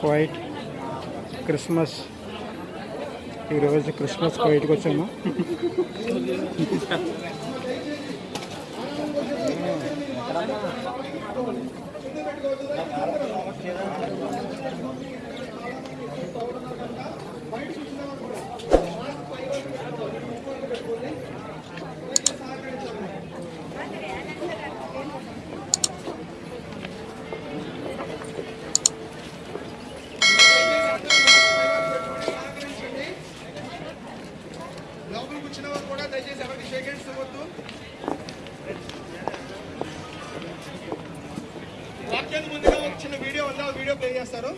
Quiet Christmas. ఈరోజు Christmas క్వైట్కి వచ్చాము. వచ్చేది ముందుగా ఒక చిన్న వీడియో ఉందా? వీడియో ప్లే చేస్తారు.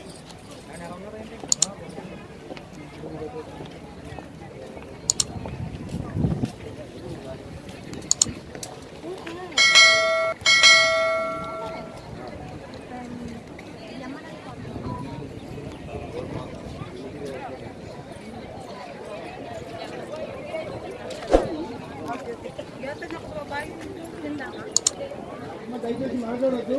దయచేసి మాట్లాడద్దు.